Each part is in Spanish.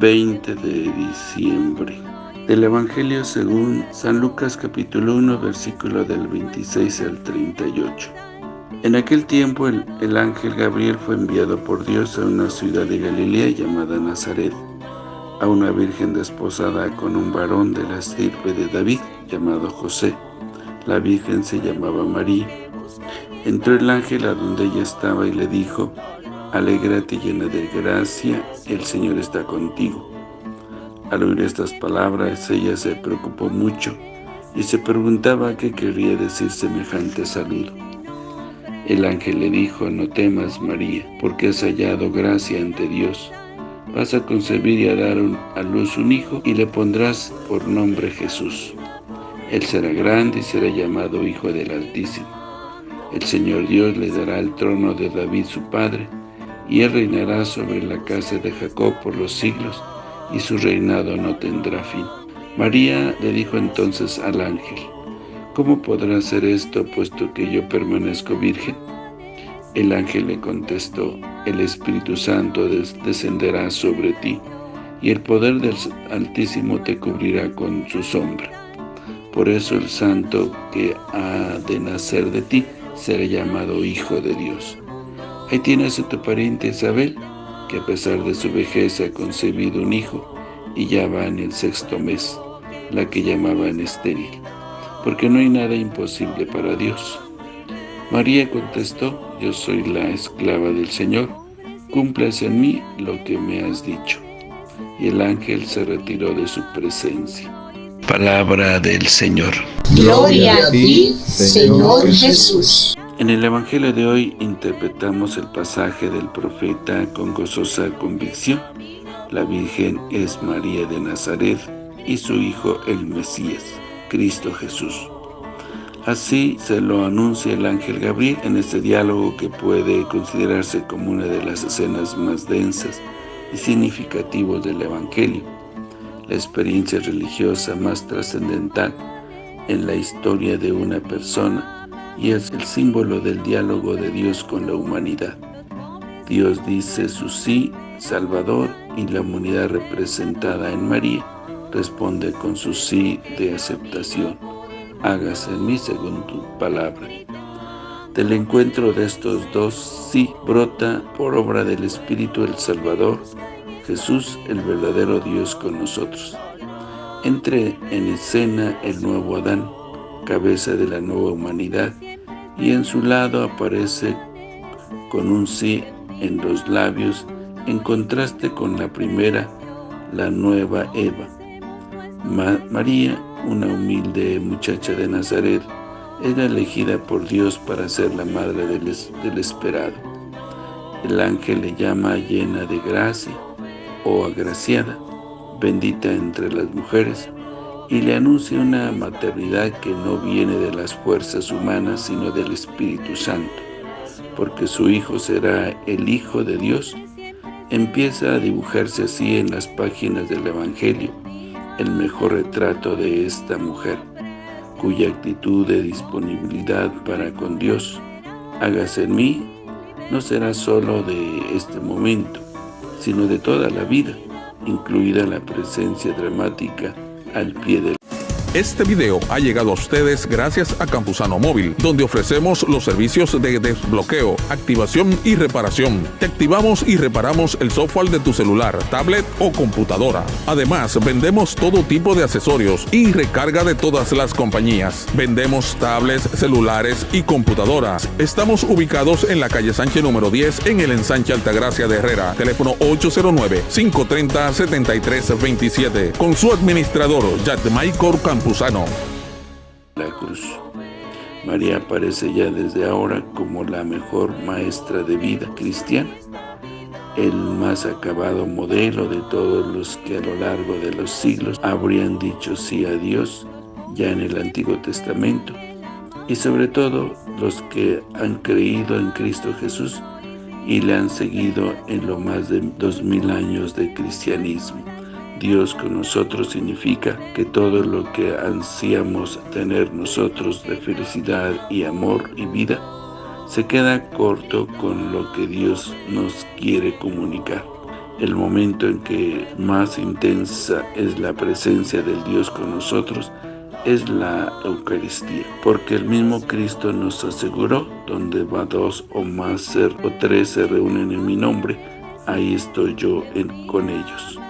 de diciembre. Del Evangelio según San Lucas capítulo 1 versículo del 26 al 38. En aquel tiempo el, el, ángel Gabriel fue enviado por Dios a una ciudad de Galilea llamada Nazaret, a una virgen desposada con un varón de la estirpe de David llamado José. La virgen se llamaba María. Entró el ángel a donde ella estaba y le dijo, Alégrate llena de gracia, el Señor está contigo. Al oír estas palabras, ella se preocupó mucho y se preguntaba qué quería decir semejante saludo. El ángel le dijo, no temas, María, porque has hallado gracia ante Dios. Vas a concebir y a dar a luz un hijo y le pondrás por nombre Jesús. Él será grande y será llamado Hijo del Altísimo. El Señor Dios le dará el trono de David su padre, y él reinará sobre la casa de Jacob por los siglos, y su reinado no tendrá fin. María le dijo entonces al ángel, ¿Cómo podrá ser esto, puesto que yo permanezco virgen? El ángel le contestó, el Espíritu Santo descenderá sobre ti, y el poder del Altísimo te cubrirá con su sombra. Por eso el santo que ha de nacer de ti será llamado Hijo de Dios. Ahí tienes a tu pariente Isabel, que a pesar de su vejez ha concebido un hijo, y ya va en el sexto mes, la que llamaban estéril, porque no hay nada imposible para Dios. María contestó, yo soy la esclava del Señor, cúmplase en mí lo que me has dicho. Y el ángel se retiró de su presencia. Palabra del Señor. Gloria a ti, Señor Jesús. En el Evangelio de hoy interpretamos el pasaje del profeta con gozosa convicción. La Virgen es María de Nazaret y su Hijo el Mesías, Cristo Jesús. Así se lo anuncia el ángel Gabriel en este diálogo que puede considerarse como una de las escenas más densas y significativas del Evangelio la experiencia religiosa más trascendental en la historia de una persona y es el símbolo del diálogo de Dios con la humanidad. Dios dice su sí, Salvador, y la humanidad representada en María responde con su sí de aceptación. Hágase en mí según tu palabra. Del encuentro de estos dos sí brota por obra del Espíritu el Salvador Jesús, el verdadero Dios con nosotros. Entre en escena el nuevo Adán, cabeza de la nueva humanidad, y en su lado aparece con un sí en los labios, en contraste con la primera, la nueva Eva. María, una humilde muchacha de Nazaret, era elegida por Dios para ser la madre del, del esperado. El ángel le llama llena de gracia, o agraciada, bendita entre las mujeres, y le anuncia una maternidad que no viene de las fuerzas humanas, sino del Espíritu Santo, porque su Hijo será el Hijo de Dios, empieza a dibujarse así en las páginas del Evangelio, el mejor retrato de esta mujer, cuya actitud de disponibilidad para con Dios, hágase en mí, no será solo de este momento, sino de toda la vida, incluida la presencia dramática al pie del este video ha llegado a ustedes gracias a Campusano Móvil, donde ofrecemos los servicios de desbloqueo, activación y reparación. Te activamos y reparamos el software de tu celular, tablet o computadora. Además, vendemos todo tipo de accesorios y recarga de todas las compañías. Vendemos tablets, celulares y computadoras. Estamos ubicados en la calle Sánchez número 10 en el ensanche Altagracia de Herrera. Teléfono 809-530-7327. Con su administrador, Jack Michael La cruz. María aparece ya desde ahora como la mejor maestra de vida cristiana, el más acabado modelo de todos los que a lo largo de los siglos habrían dicho sí a Dios ya en el Antiguo Testamento, y sobre todo los que han creído en Cristo Jesús y le han seguido en lo más de dos mil años de cristianismo. Dios con nosotros significa que todo lo que ansiamos tener nosotros de felicidad y amor y vida, se queda corto con lo que Dios nos quiere comunicar. el momento en que más intensa es la presencia del Dios con nosotros es la Eucaristía, porque el mismo Cristo nos aseguró, donde va dos o más ser, o tres se reúnen en mi nombre, ahí estoy yo con ellos.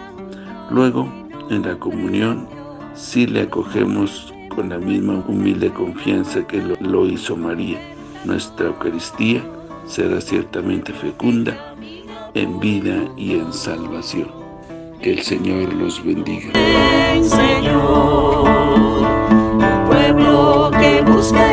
Luego, en la comunión, si le acogemos con la misma humilde confianza que lo hizo María. Nuestra Eucaristía será ciertamente fecunda en vida y en salvación. Que el Señor los bendiga. Señor, pueblo que busca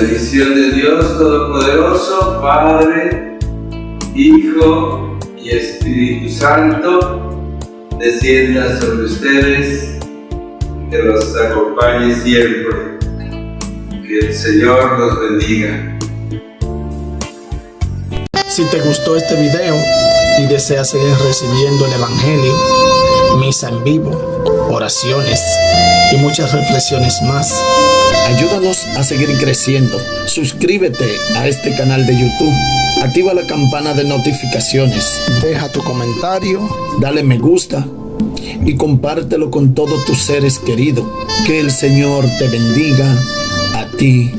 bendición de Dios Todopoderoso, Padre, Hijo y Espíritu Santo, descienda sobre ustedes, que los acompañe siempre. Que el Señor los bendiga. Si te gustó este video y deseas seguir recibiendo el Evangelio, misa en vivo, oraciones y muchas reflexiones más, ayúdanos a seguir creciendo. Suscríbete a este canal de YouTube, activa la campana de notificaciones, deja tu comentario, dale me gusta y compártelo con todos tus seres queridos. Que el Señor te bendiga a ti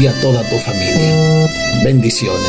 y a toda tu familia. Bendiciones.